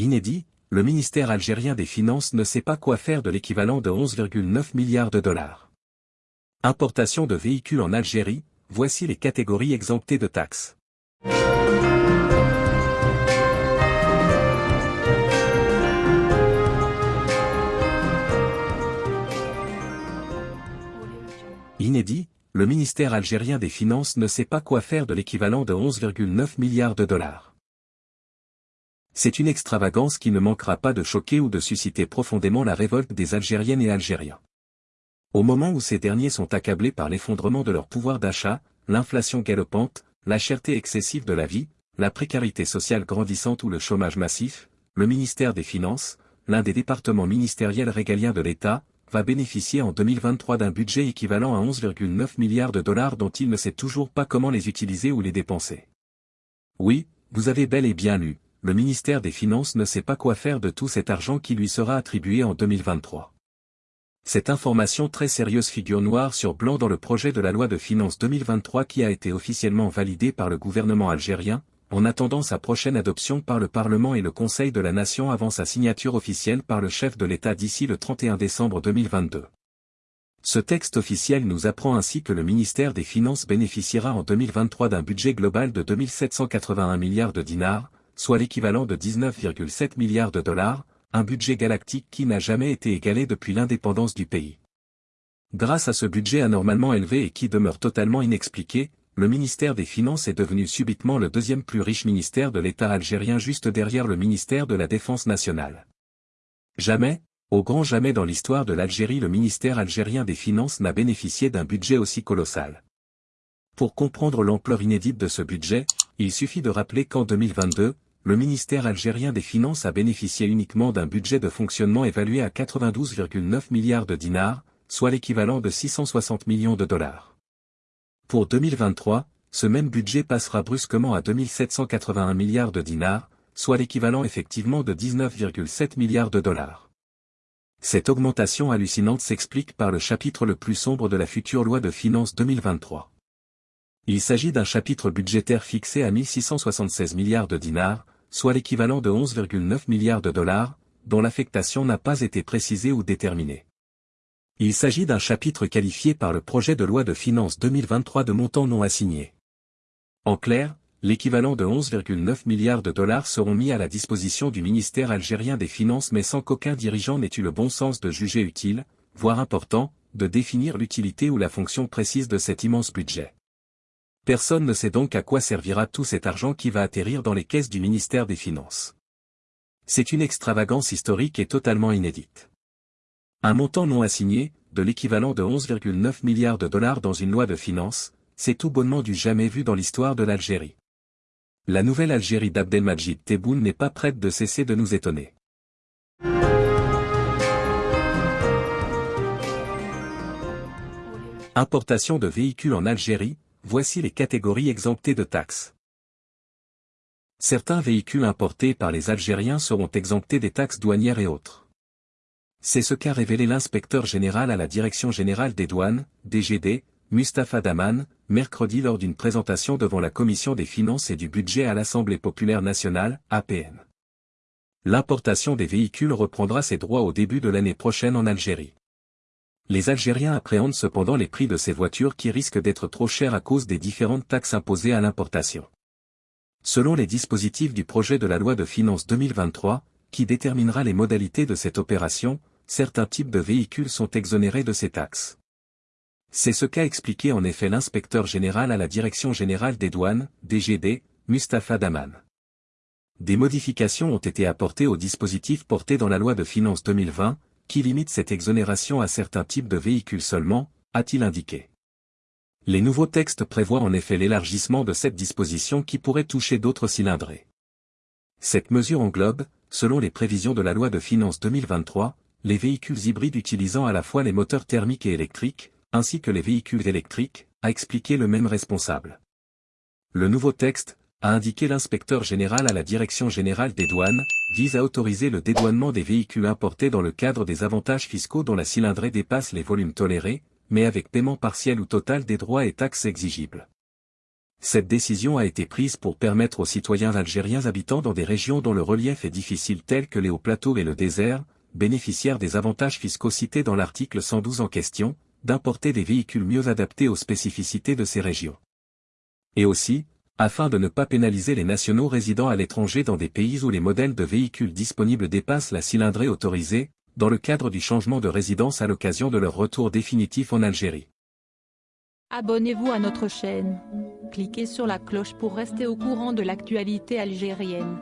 Inédit, le ministère algérien des Finances ne sait pas quoi faire de l'équivalent de 11,9 milliards de dollars. Importation de véhicules en Algérie, voici les catégories exemptées de taxes. Inédit, le ministère algérien des Finances ne sait pas quoi faire de l'équivalent de 11,9 milliards de dollars. C'est une extravagance qui ne manquera pas de choquer ou de susciter profondément la révolte des Algériennes et Algériens. Au moment où ces derniers sont accablés par l'effondrement de leur pouvoir d'achat, l'inflation galopante, la cherté excessive de la vie, la précarité sociale grandissante ou le chômage massif, le ministère des Finances, l'un des départements ministériels régaliens de l'État, va bénéficier en 2023 d'un budget équivalent à 11,9 milliards de dollars dont il ne sait toujours pas comment les utiliser ou les dépenser. Oui, vous avez bel et bien lu, le ministère des Finances ne sait pas quoi faire de tout cet argent qui lui sera attribué en 2023. Cette information très sérieuse figure noir sur blanc dans le projet de la loi de finances 2023 qui a été officiellement validé par le gouvernement algérien, en attendant sa prochaine adoption par le Parlement et le Conseil de la Nation avant sa signature officielle par le chef de l'État d'ici le 31 décembre 2022. Ce texte officiel nous apprend ainsi que le ministère des Finances bénéficiera en 2023 d'un budget global de 2781 milliards de dinars, soit l'équivalent de 19,7 milliards de dollars, un budget galactique qui n'a jamais été égalé depuis l'indépendance du pays. Grâce à ce budget anormalement élevé et qui demeure totalement inexpliqué, le ministère des Finances est devenu subitement le deuxième plus riche ministère de l'État algérien juste derrière le ministère de la Défense nationale. Jamais, au grand jamais dans l'histoire de l'Algérie le ministère algérien des Finances n'a bénéficié d'un budget aussi colossal. Pour comprendre l'ampleur inédite de ce budget, il suffit de rappeler qu'en 2022, le ministère algérien des Finances a bénéficié uniquement d'un budget de fonctionnement évalué à 92,9 milliards de dinars, soit l'équivalent de 660 millions de dollars. Pour 2023, ce même budget passera brusquement à 2781 milliards de dinars, soit l'équivalent effectivement de 19,7 milliards de dollars. Cette augmentation hallucinante s'explique par le chapitre le plus sombre de la future loi de finances 2023. Il s'agit d'un chapitre budgétaire fixé à 1676 milliards de dinars, soit l'équivalent de 11,9 milliards de dollars, dont l'affectation n'a pas été précisée ou déterminée. Il s'agit d'un chapitre qualifié par le projet de loi de finances 2023 de montant non assigné. En clair, l'équivalent de 11,9 milliards de dollars seront mis à la disposition du ministère algérien des Finances mais sans qu'aucun dirigeant n'ait eu le bon sens de juger utile, voire important, de définir l'utilité ou la fonction précise de cet immense budget. Personne ne sait donc à quoi servira tout cet argent qui va atterrir dans les caisses du ministère des Finances. C'est une extravagance historique et totalement inédite. Un montant non assigné, de l'équivalent de 11,9 milliards de dollars dans une loi de finances, c'est tout bonnement du jamais vu dans l'histoire de l'Algérie. La nouvelle Algérie d'Abdelmajid Tebboune n'est pas prête de cesser de nous étonner. Importation de véhicules en Algérie, voici les catégories exemptées de taxes. Certains véhicules importés par les Algériens seront exemptés des taxes douanières et autres. C'est ce qu'a révélé l'inspecteur général à la Direction générale des douanes, DGD, Mustapha Daman, mercredi lors d'une présentation devant la Commission des finances et du budget à l'Assemblée populaire nationale, APN. L'importation des véhicules reprendra ses droits au début de l'année prochaine en Algérie. Les Algériens appréhendent cependant les prix de ces voitures qui risquent d'être trop chers à cause des différentes taxes imposées à l'importation. Selon les dispositifs du projet de la loi de finances 2023, qui déterminera les modalités de cette opération, certains types de véhicules sont exonérés de ces taxes. C'est ce qu'a expliqué en effet l'inspecteur général à la Direction générale des douanes, DGD, Mustapha Daman. Des modifications ont été apportées au dispositif porté dans la loi de finances 2020, qui limite cette exonération à certains types de véhicules seulement, a-t-il indiqué. Les nouveaux textes prévoient en effet l'élargissement de cette disposition qui pourrait toucher d'autres cylindrés. Cette mesure englobe, selon les prévisions de la loi de finances 2023, les véhicules hybrides utilisant à la fois les moteurs thermiques et électriques, ainsi que les véhicules électriques, a expliqué le même responsable. Le nouveau texte, a indiqué l'inspecteur général à la Direction générale des douanes, vise à autoriser le dédouanement des véhicules importés dans le cadre des avantages fiscaux dont la cylindrée dépasse les volumes tolérés, mais avec paiement partiel ou total des droits et taxes exigibles. Cette décision a été prise pour permettre aux citoyens algériens habitant dans des régions dont le relief est difficile telles que les hauts plateaux et le désert, bénéficiaires des avantages fiscaux cités dans l'article 112 en question, d'importer des véhicules mieux adaptés aux spécificités de ces régions. Et aussi, afin de ne pas pénaliser les nationaux résidant à l'étranger dans des pays où les modèles de véhicules disponibles dépassent la cylindrée autorisée, dans le cadre du changement de résidence à l'occasion de leur retour définitif en Algérie. Abonnez-vous à notre chaîne. Cliquez sur la cloche pour rester au courant de l'actualité algérienne.